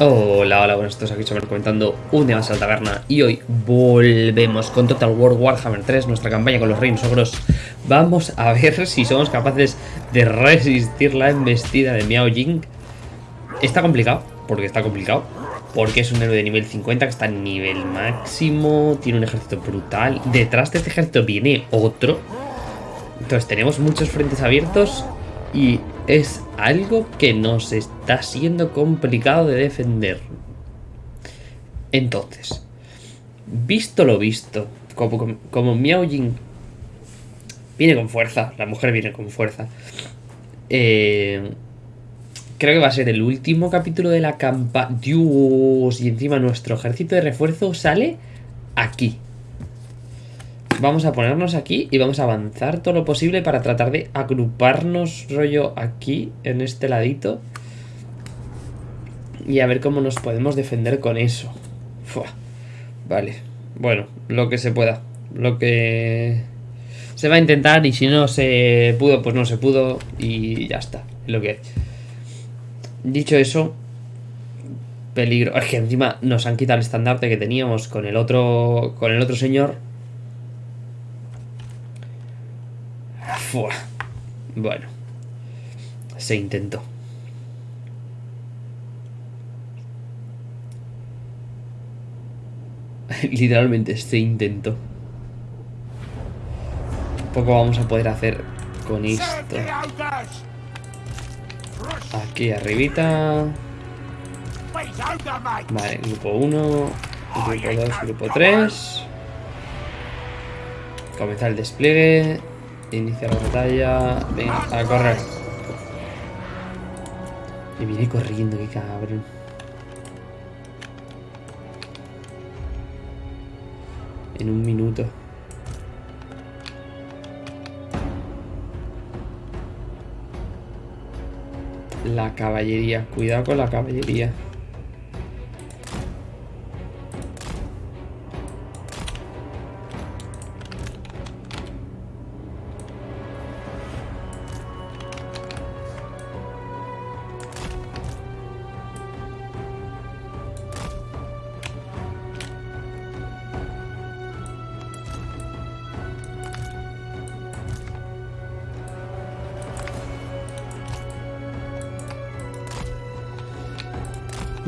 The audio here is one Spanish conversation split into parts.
Hola, hola, buenos todos aquí sobre comentando un día más a la taberna y hoy volvemos con Total War Warhammer 3, nuestra campaña con los reinos ogros. Vamos a ver si somos capaces de resistir la embestida de Miao Jing. Está complicado, porque está complicado, porque es un héroe de nivel 50 que está en nivel máximo, tiene un ejército brutal. Detrás de este ejército viene otro. Entonces tenemos muchos frentes abiertos y es algo que nos está siendo complicado de defender. Entonces, visto lo visto, como, como, Miao Jing viene con fuerza, la mujer viene con fuerza, eh, creo que va a ser el último capítulo de la campaña. Dios, y encima nuestro ejército de refuerzo sale aquí. Vamos a ponernos aquí y vamos a avanzar todo lo posible para tratar de agruparnos rollo aquí, en este ladito. Y a ver cómo nos podemos defender con eso. Vale, bueno, lo que se pueda. Lo que se va a intentar y si no se pudo, pues no se pudo y ya está. lo que Dicho eso, peligro. Es que encima nos han quitado el estandarte que teníamos con el otro con el otro señor Bueno. Se intentó. Literalmente se intentó. Poco vamos a poder hacer con esto. Aquí arribita. Vale, grupo 1, grupo 2, grupo 3. Comenzar el despliegue. Inicia la batalla. Venga, a correr. Y viene corriendo, qué cabrón. En un minuto. La caballería. Cuidado con la caballería.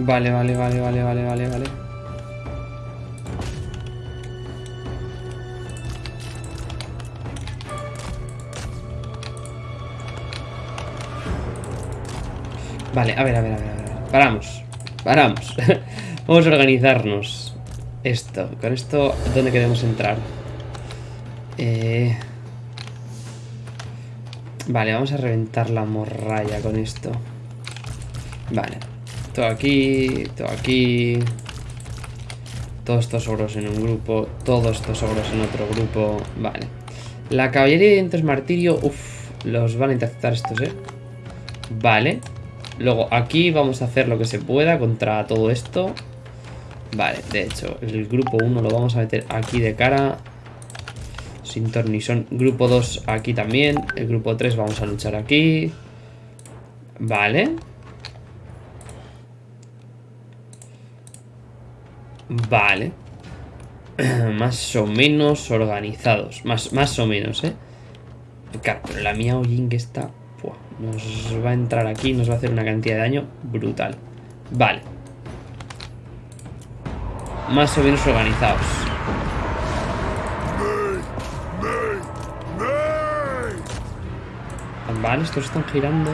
Vale, vale, vale, vale, vale, vale, vale. Vale, a ver, a ver, a ver. Paramos. Paramos. Vamos a organizarnos. Esto. Con esto, ¿dónde queremos entrar? Eh... Vale, vamos a reventar la morralla con esto. Vale. Todo aquí, todo aquí. Todos estos ogros en un grupo, todos estos ogros en otro grupo. Vale. La caballería de dientes martirio, uff, los van a interceptar estos, ¿eh? Vale. Luego aquí vamos a hacer lo que se pueda contra todo esto. Vale, de hecho, el grupo 1 lo vamos a meter aquí de cara. Sin tornisón. Grupo 2 aquí también. El grupo 3 vamos a luchar aquí. Vale. Vale. más o menos organizados. Más, más o menos, ¿eh? Claro, pero la mía que está... nos va a entrar aquí nos va a hacer una cantidad de daño brutal. Vale. Más o menos organizados. Vale, estos están girando.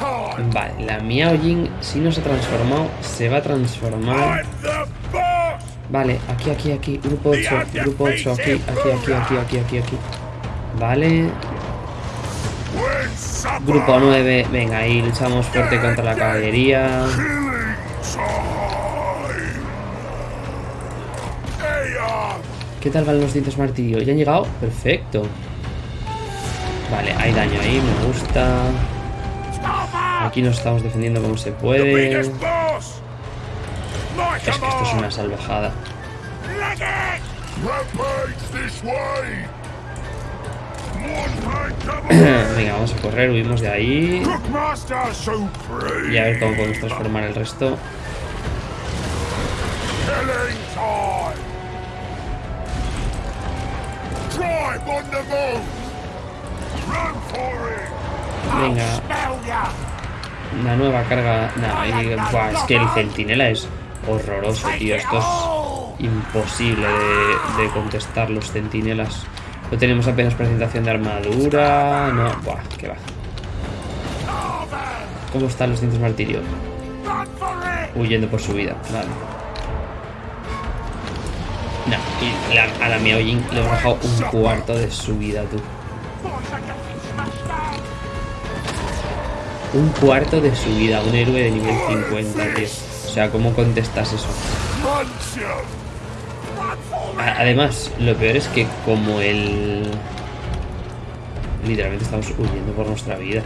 Vale, la Miao Jing, si no se ha transformado, se va a transformar. Vale, aquí, aquí, aquí. Grupo 8, grupo 8, aquí, aquí, aquí, aquí, aquí, aquí, aquí. Vale. Grupo 9, venga, ahí luchamos fuerte contra la caballería. ¿Qué tal van los dientes martillo? ¿Ya han llegado? Perfecto. Vale, hay daño ahí, me gusta. Aquí nos estamos defendiendo como se puede. Es que esto es una salvajada. Venga, vamos a correr, huimos de ahí. Y a ver cómo podemos transformar el resto. Venga. Una nueva carga. Y- buah, es que el centinela es horroroso, tío. Esto es imposible de, de contestar los centinelas. No tenemos apenas presentación de armadura. No, buah, que va. ¿Cómo están los dientes martirio? Huyendo por su vida, vale. No, y la- a la Miao Jing le hemos bajado un cuarto de su vida, tú. Un cuarto de su vida, un héroe de nivel 50, tío. O sea, ¿cómo contestas eso? Además, lo peor es que como el... Literalmente estamos huyendo por nuestra vida.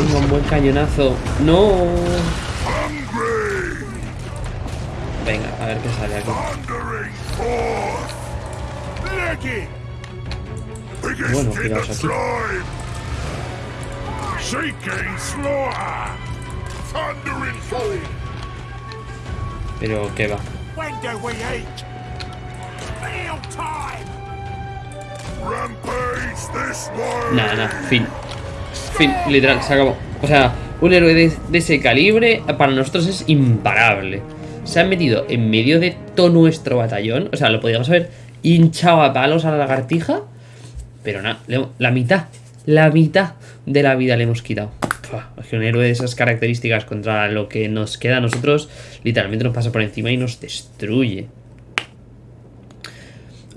Venga, un buen cañonazo. ¡No! Venga, a ver qué sale aquí. Bueno, tiraos aquí. Pero, ¿qué va? Nada, nada, fin. Fin, literal, se acabó. O sea, un héroe de, de ese calibre para nosotros es imparable. Se han metido en medio de todo nuestro batallón. O sea, lo podríamos haber hinchado a palos a la lagartija. Pero nada, la mitad, la mitad de la vida le hemos quitado. Es que un héroe de esas características contra lo que nos queda a nosotros, literalmente nos pasa por encima y nos destruye.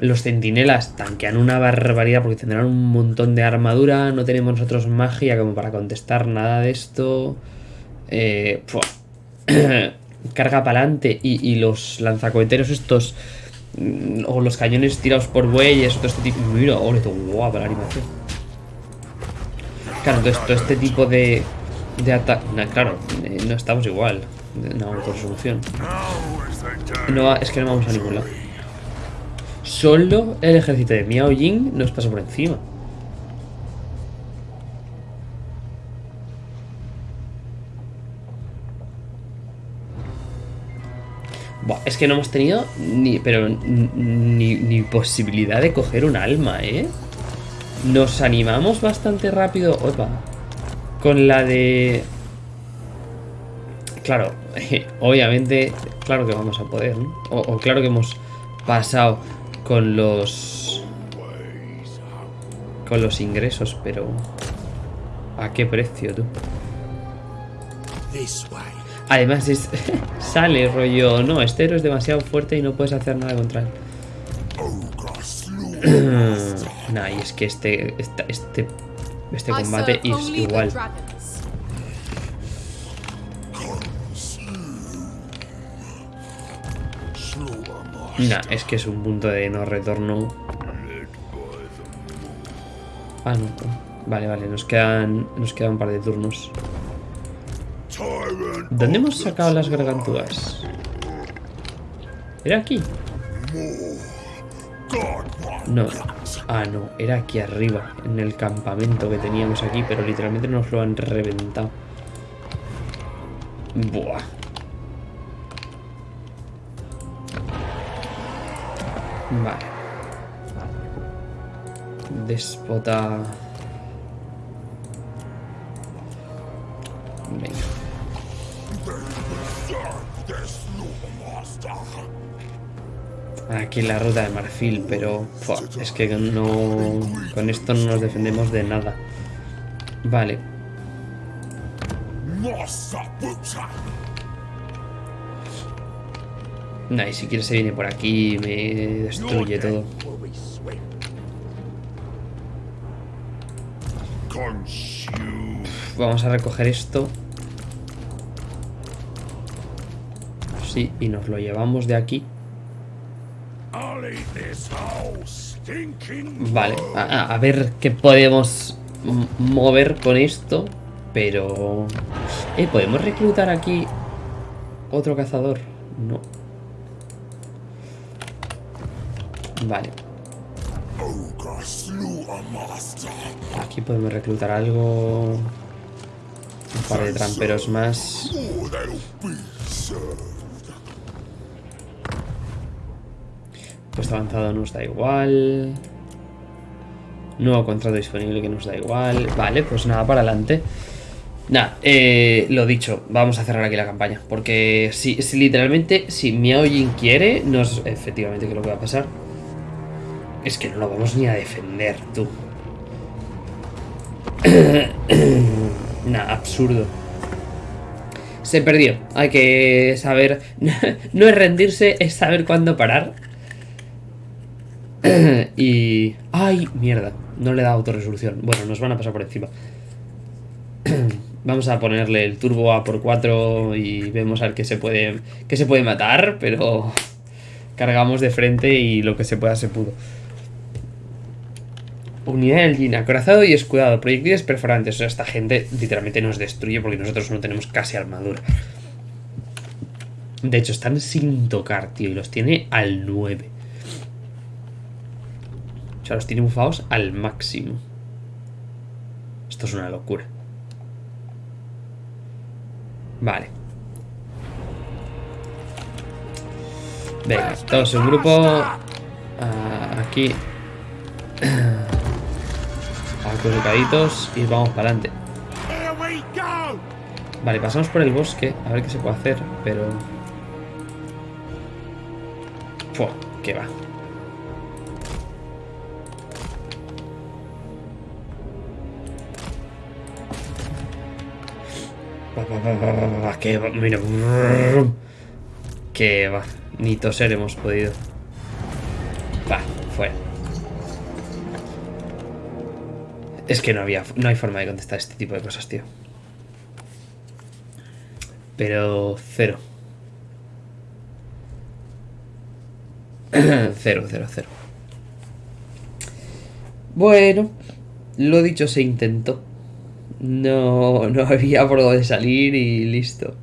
Los centinelas tanquean una barbaridad porque tendrán un montón de armadura. No tenemos nosotros magia como para contestar nada de esto. Eh. Carga para adelante y, y los lanzacoheteros estos. mm, O los cañones tirados por bueyes. Todo este tipo. Mira, ole, guapa la animación. Claro, entonces todo este tipo de. De ataque. Claro, eh, no estamos igual. No, the time. No, es que no vamos a ningún lado. Solo el ejército de Miao Jing nos pasa por encima. Buah, es que no hemos tenido ni, pero ni, posibilidad de coger un alma, ¿eh? Nos animamos bastante rápido. Opa. Con la de... Claro, obviamente, claro que vamos a poder, ¿no? O claro que hemos pasado con los... Con los ingresos, pero... ¿A qué precio, tú? Además es... sale rollo... No, este héroe es demasiado fuerte y no puedes hacer nada contra él. Nah, y es que este... Este... Este combate es igual. Nah, es que es un punto de no retorno. Ah, no. Vale, vale, nos quedan... Nos quedan un par de turnos. ¿Dónde hemos sacado las gargantúas? ¿Era aquí? No. Ah, no. Era aquí arriba, en el campamento que teníamos aquí, pero literalmente nos lo han reventado. Buah. Vale. Déspota. Venga. Aquí la ruta de marfil, pero es que no. Con esto no nos defendemos de nada. Vale. Nah, y si quiere se viene por aquí y me destruye todo. Vamos a recoger esto. Sí, y nos lo llevamos de aquí. Vale, a, a- ver qué podemos mover con esto, pero... Eh, ¿podemos reclutar aquí otro cazador? No. Vale, aquí podemos reclutar algo... Un par de tramperos más. Puesto avanzado nos da igual. Nuevo contrato disponible que nos da igual. Vale, pues nada, para adelante. Nada, eh, lo dicho, vamos a cerrar aquí la campaña. Porque si, literalmente, si Miaojin quiere, nos. Efectivamente, que lo que va a pasar. Es que no lo vamos ni a defender, tú. Nada, absurdo. Se perdió. Hay que saber. No es rendirse, es saber cuándo parar. y... ¡Ay! Mierda. No le da autorresolución. Bueno, nos van a pasar por encima. Vamos a ponerle el turbo a por 4 y vemos al que se puede se puede matar, pero cargamos de frente y lo que se pueda se pudo. Unidad del Jin, acorazado y escudado, proyectiles perforantes. O sea, esta gente literalmente nos destruye porque nosotros no tenemos casi armadura. De hecho, están sin tocar, tío, y los tiene al 9. O sea, los tiene bufados al máximo. Esto es una locura. Vale. Venga, todos en grupo. Ah, aquí. Acurrucaditos y vamos para adelante. Vale, pasamos por el bosque. A ver qué se puede hacer, pero... Fua, que va, que va, mira. Que va. Ni toser hemos podido. Es que no había, no hay forma de contestar este tipo de cosas, tío. Pero cero. cero, cero, cero. Bueno, lo dicho, se intentó. No, no había por dónde salir y listo.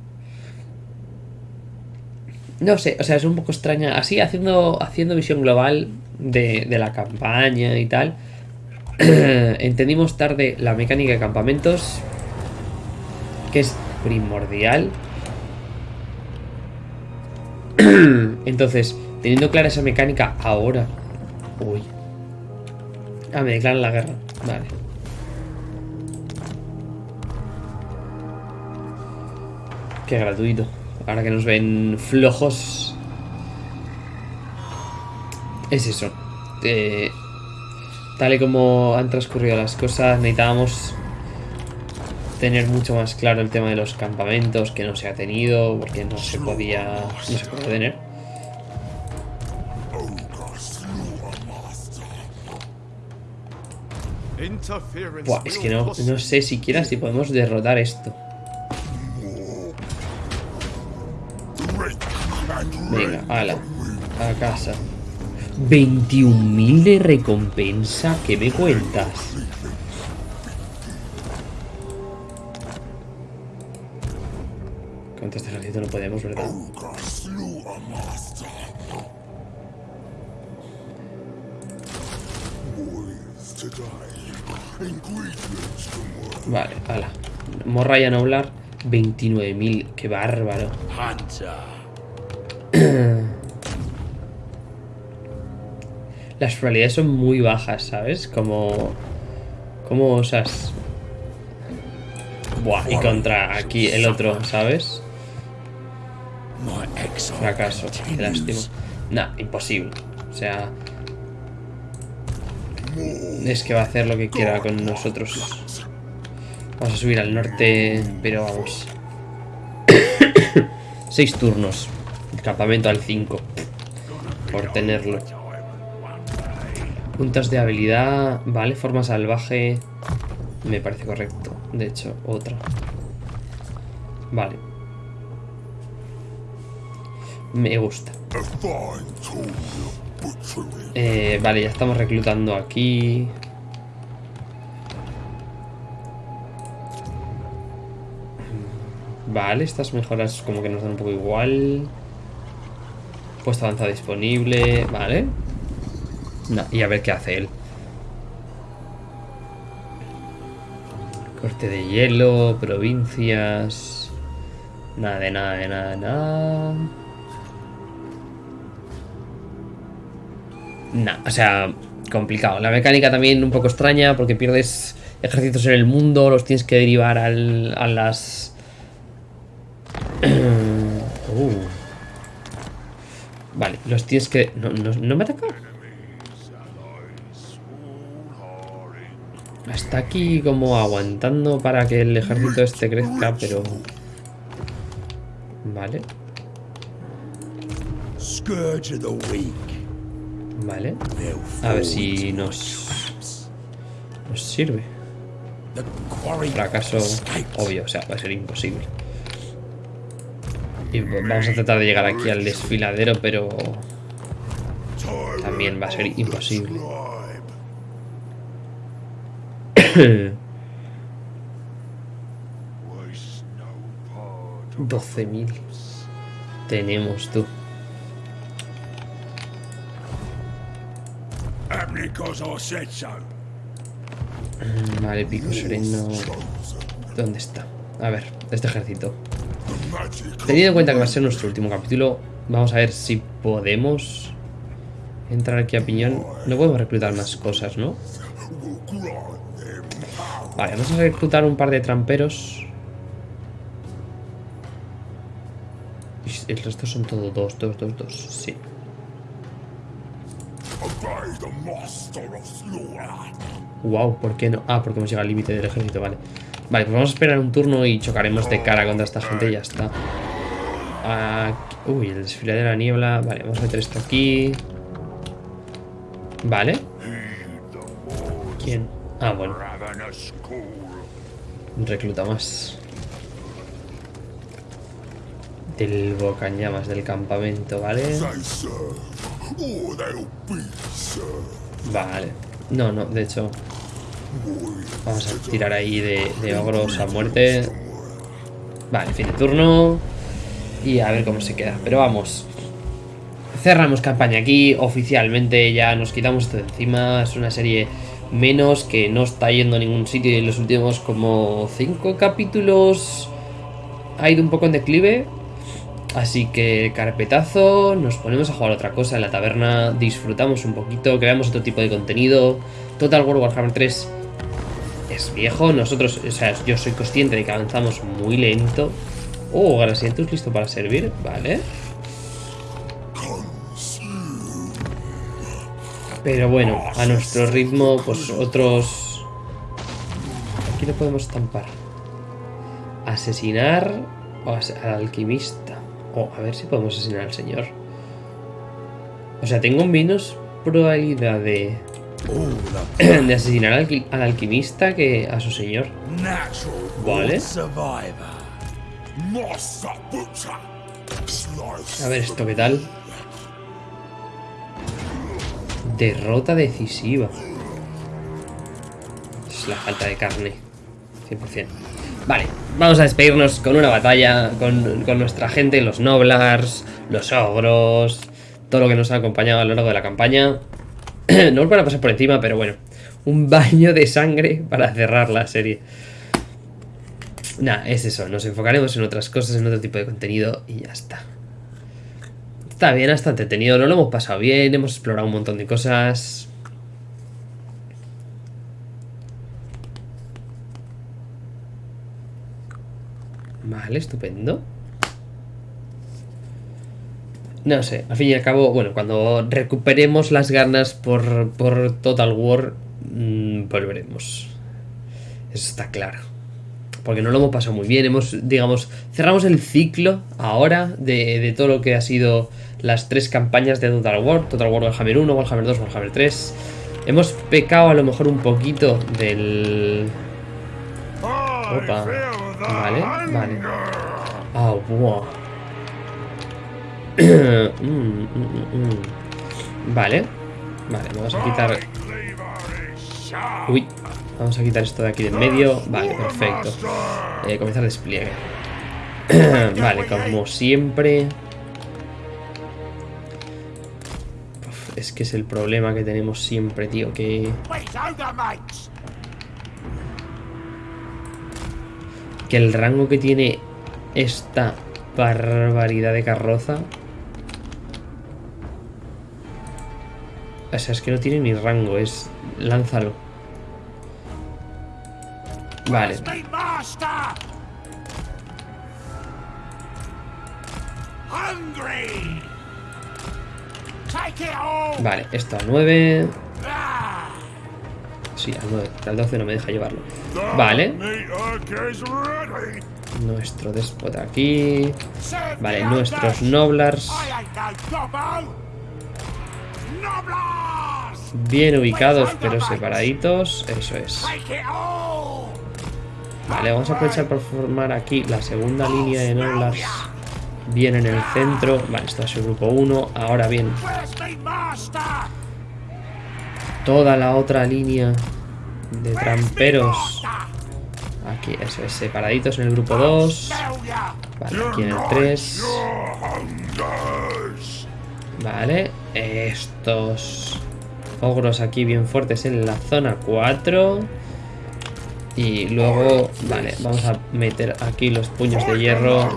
No sé, o sea, es un poco extraña. Así, haciendo, haciendo visión global de, de la campaña y tal. entendimos tarde la mecánica de campamentos. Que es primordial. Entonces, teniendo clara esa mecánica ahora. Uy. Ah, me declaran la guerra. Vale. Qué gratuito. Ahora que nos ven flojos. Es eso. Eh, tal y como han transcurrido las cosas, necesitábamos tener mucho más claro el tema de los campamentos que no se ha tenido porque no se podía no se puede tener. Buah, es que no, no sé siquiera si podemos derrotar esto. Venga ala a casa 21.000 de recompensa ¿qué me cuentas? contra este ejército no podemos ¿verdad? Vale ala Morraya Noblar 29.000 qué bárbaro Las probabilidades son muy bajas, ¿sabes? Como... ¿Cómo osas? Buah, y contra aquí el otro, ¿sabes? Fracaso, qué lástima. Nah, imposible. O sea... Es que va a hacer lo que quiera con nosotros. Vamos a subir al norte, pero vamos. Seis turnos. El campamento al 5. Por tenerlo. Puntas de habilidad, vale, forma salvaje, me parece correcto. De hecho, otra. Vale. Me gusta. Eh, vale, ya estamos reclutando aquí. Vale, estas mejoras como que nos dan un poco igual. Puesto avanzado disponible, vale. Y a ver qué hace él. Corte de hielo, provincias. Nada de nada de nada de nada. Nah, o sea, complicado. La mecánica también un poco extraña porque pierdes ejércitos en el mundo, los tienes que derivar al, a las... Uh. Vale, los tienes que... No, no, no me ataca. Está aquí como aguantando para que el ejército este crezca, pero... Vale, vale. A ver si nos, nos sirve. Fracaso obvio, o sea, va a ser imposible. Y vamos a tratar de llegar aquí al desfiladero, pero también va a ser imposible. 12.000 tenemos tú. Vale, pico sereno. ¿Dónde está? A ver, este ejército. Teniendo en cuenta que va a ser nuestro último capítulo, vamos a ver si podemos entrar aquí a piñón. No podemos reclutar más cosas, ¿no? Vale, vamos a reclutar un par de tramperos. Y El resto son todo dos, dos, dos, dos. Sí. Wow, ¿por qué no? Ah, porque hemos llegado al límite del ejército, vale. Vale, pues vamos a esperar un turno y chocaremos de cara contra esta gente y ya está. Aquí- Uy, el desfile de la niebla. Vale, vamos a meter esto aquí. Vale. ¿Quién? Ah, bueno, recluta más. Del bocañamas del campamento, ¿vale? Vale. No, no, de hecho, vamos a tirar ahí de, de ogros a muerte. Vale, fin de turno. Y a ver cómo se queda. Pero vamos. Cerramos campaña aquí. Oficialmente ya nos quitamos esto de encima. Es una serie menos que no está yendo a ningún sitio. Y en los últimos como 5 capítulos ha ido un poco en declive. Así que carpetazo, nos ponemos a jugar otra cosa en la taberna, disfrutamos un poquito, creamos otro tipo de contenido. Total War Warhammer 3 es viejo, nosotros, o sea, yo soy consciente de que avanzamos muy lento. Oh, Grasientus listo para servir, vale. Pero bueno, a nuestro ritmo, pues otros... Aquí lo podemos estampar. Asesinar o as- al alquimista. O a ver si podemos asesinar al señor. O sea, tengo menos probabilidad de, de asesinar al, al alquimista que a su señor. Vale. A ver esto qué tal. Derrota decisiva. Es la falta de carne. 100%. Vale, vamos a despedirnos con una batalla con, con nuestra gente, los Noblars, los Ogros, todo lo que nos ha acompañado a lo largo de la campaña. no os van a pasar por encima, pero bueno, un baño de sangre para cerrar la serie. Nah, es eso, nos enfocaremos en otras cosas, en otro tipo de contenido y ya está. Está bien, está entretenido, no lo hemos pasado bien, hemos explorado un montón de cosas. Vale, estupendo. No sé, al fin y al cabo, bueno, cuando recuperemos las ganas por, por Total War, mm, volveremos. Eso está claro. Porque no lo hemos pasado muy bien, hemos, digamos, cerramos el ciclo ahora de, de todo lo que ha sido las tres campañas de Total War, Total War Warhammer 1, Warhammer 2, Warhammer 3. Hemos pecado a lo mejor un poquito del... Opa. Vale, vale. Ah, mm. Vale. Vale, vamos a quitar... Uy, vamos a quitar esto de aquí de en medio. Vale, perfecto. Eh, comenzar despliegue. vale, como siempre. Es que es el problema que tenemos siempre, tío, que... Que el rango que tiene esta barbaridad de carroza... O sea, es que no tiene ni rango, es... Lánzalo. Vale! Vale, esto a 9... Ah, Sí, al 9, al 12 no me deja llevarlo. Vale, nuestro déspota aquí... Vale, nuestros noblars bien ubicados pero separaditos. Eso es. Vale, vamos a aprovechar por formar aquí la segunda línea de noblars bien en el centro. Vale, esto es el grupo 1. Ahora bien, toda la otra línea de tramperos. Aquí, eso es, separaditos en el grupo 2. Smell ya! Vale, aquí en el 3. Hungers! Vale, estos ogros aquí bien fuertes en la zona 4. Y luego, vale, vamos a meter aquí los puños de hierro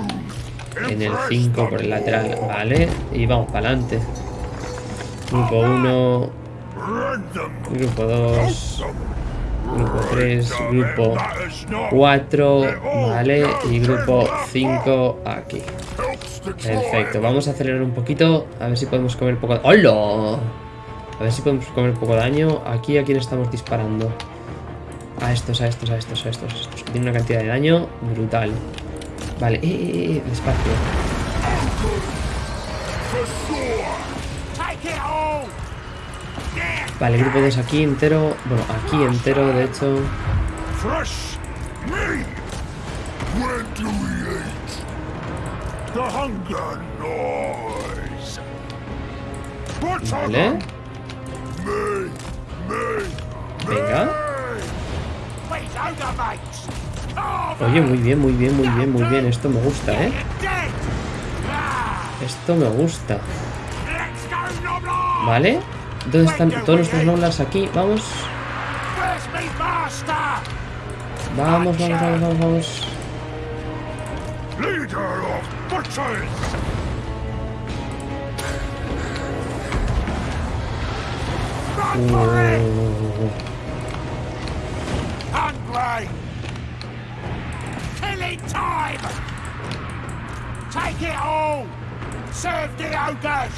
en el 5 por el lateral, vale. Y vamos para adelante. Grupo 1, Rend them! grupo 2, grupo 3, grupo Matters not. 4, vale. Y grupo 5 aquí. Perfecto, vamos a acelerar un poquito. A ver si podemos comer poco. ¡Hola! A ver si podemos comer poco daño. Aquí a quién estamos disparando. A estos, a estos, a estos, a estos, a estos. que Tienen una cantidad de daño brutal. Vale, eh, eh, eh, eh, despacio. Vale, el grupo 2 aquí entero. Bueno, aquí entero, de hecho. Vale. Venga. Oye, muy bien, muy bien, muy bien, muy bien. Esto me gusta, ¿eh? Esto me gusta. Vale. ¿Dónde están todos nuestros noblars aquí? Vamos. Vamos, vamos, vamos, vamos, vamos. Run for it! Uh, Killing time! Take it all! Serve the ogres!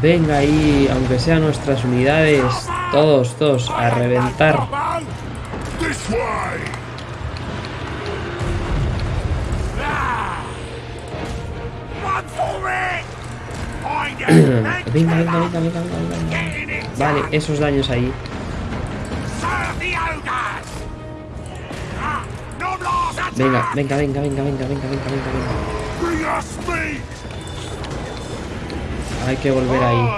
Venga ahí, aunque sean nuestras unidades, todos, todos, a reventar. This way! Ah! Run for it! Find it! Venga, venga, venga, venga, venga, venga. Vale, esos daños ahí. Venga, venga, venga, venga, venga, venga, venga, venga, venga. Hay que volver ahí.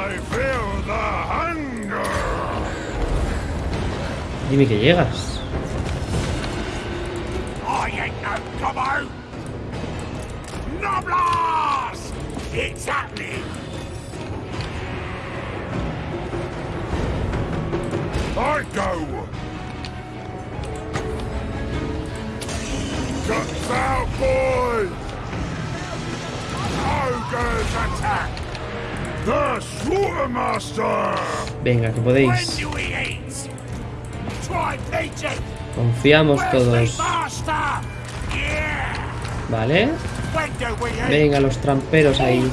Dime que llegas. I go! Venga, que podéis. Confiamos todos. Vale. Venga, los tramperos ahí.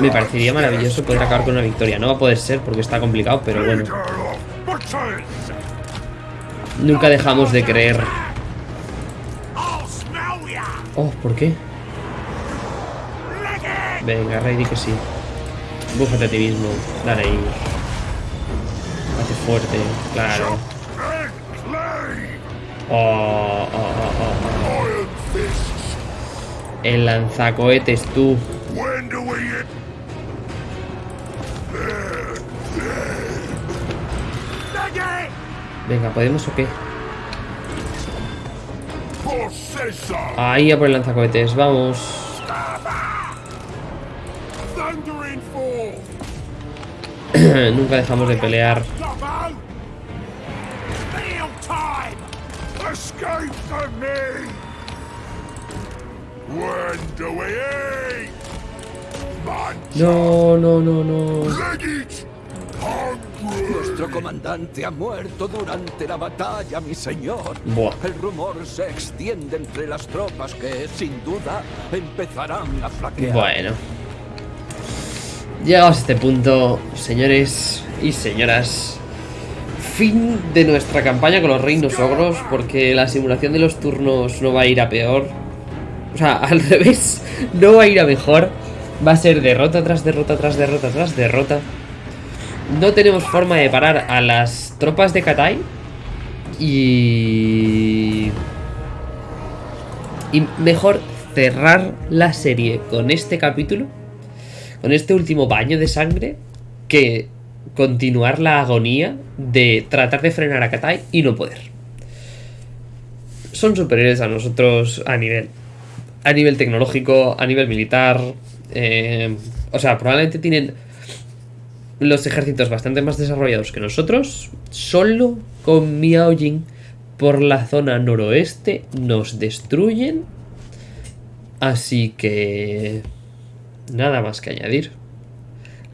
Me parecería maravilloso poder acabar con una victoria. No va a poder ser porque está complicado, pero bueno. Nunca dejamos de creer. Oh, ¿por qué? Venga, Rey, di que sí. Búfate a ti mismo. Dale ahí. Hazte fuerte. Claro. Oh, oh, oh, oh, oh. El lanzacohetes, tú. It! Venga, ¿podemos o qué? Ahí a por el lanzacohetes, vamos. Nunca dejamos de pelear. Escape from me! When do we eat? No, no, no, no. Nuestro comandante ha muerto durante la batalla, mi señor. Buah. El rumor se extiende entre las tropas que, sin duda, empezarán a flaquear. Bueno. Llegados a este punto, señores y señoras. Fin de nuestra campaña con los reinos ogros, porque la simulación de los turnos no va a ir a peor. O sea, al revés, no va a ir a mejor. Va a ser derrota tras derrota tras derrota tras derrota. No tenemos forma de parar a las tropas de Katai. Y... Y mejor cerrar la serie con este capítulo, con este último baño de sangre, que continuar la agonía de tratar de frenar a Katai y no poder. Son superiores a nosotros a nivel, a nivel tecnológico, a nivel militar. Eh, o sea, probablemente tienen los ejércitos bastante más desarrollados que nosotros. Solo con Miao Jing por la zona noroeste nos destruyen. Así que... Nada más que añadir.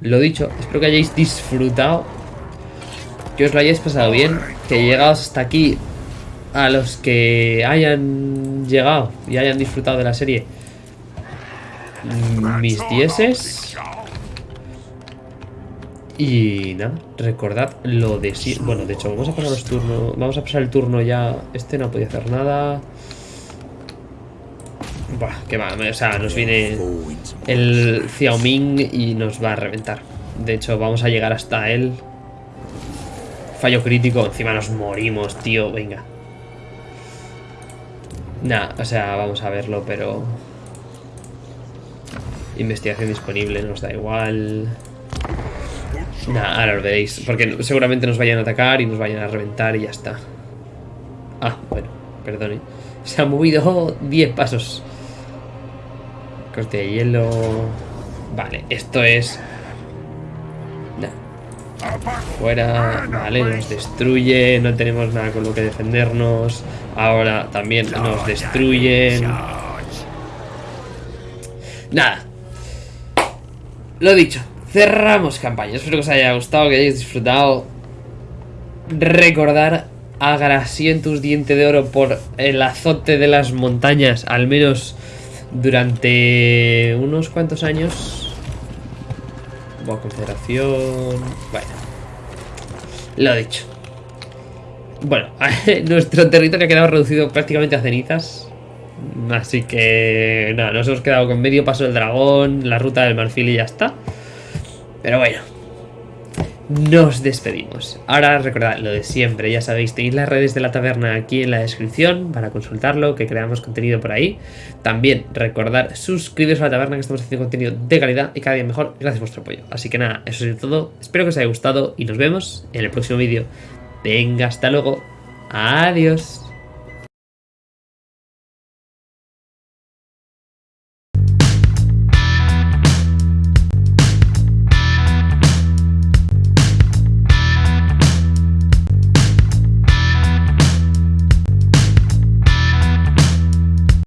Lo dicho, espero que hayáis disfrutado. Que os lo hayáis pasado bien. Que llegados hasta aquí a los que hayan llegado y hayan disfrutado de la serie. Mis dieces. Y nada, recordad lo de sí. Bueno, de hecho, vamos a pasar los turnos. Vamos a pasar el turno ya. Este no podía hacer nada. Buah, que va. O sea, nos viene el Xiaoming y nos va a reventar. De hecho, vamos a llegar hasta él. Fallo crítico, encima nos morimos, tío. Venga. Nah, o sea, vamos a verlo, pero. Investigación disponible, nos da igual. Nah, ahora lo veréis. Porque seguramente nos vayan a atacar y nos vayan a reventar y ya está. Ah, bueno, perdone. Se ha movido 10 pasos. Corte de hielo. Vale, esto es. Nah. Fuera. Vale, nos destruye. No tenemos nada con lo que defendernos. Ahora también nos destruyen. Nada. Lo dicho. Cerramos campaña. Espero que os haya gustado, que hayáis disfrutado. Recordar a Grasientus Diente de Oro por el azote de las montañas, al menos durante unos cuantos años. Buena consideración. Bueno, lo dicho. Bueno, nuestro territorio ha quedado reducido prácticamente a cenizas. Así que nada, nos hemos quedado con medio paso del dragón, la ruta del marfil y ya está. Pero bueno, nos despedimos. Ahora recordad lo de siempre, ya sabéis, tenéis las redes de la taberna aquí en la descripción para consultarlo, que creamos contenido por ahí. También recordar suscribiros a la taberna que estamos haciendo contenido de calidad y cada día mejor gracias a vuestro apoyo. Así que nada, eso es todo. Espero que os haya gustado y nos vemos en el próximo vídeo. Venga, hasta luego. Adiós.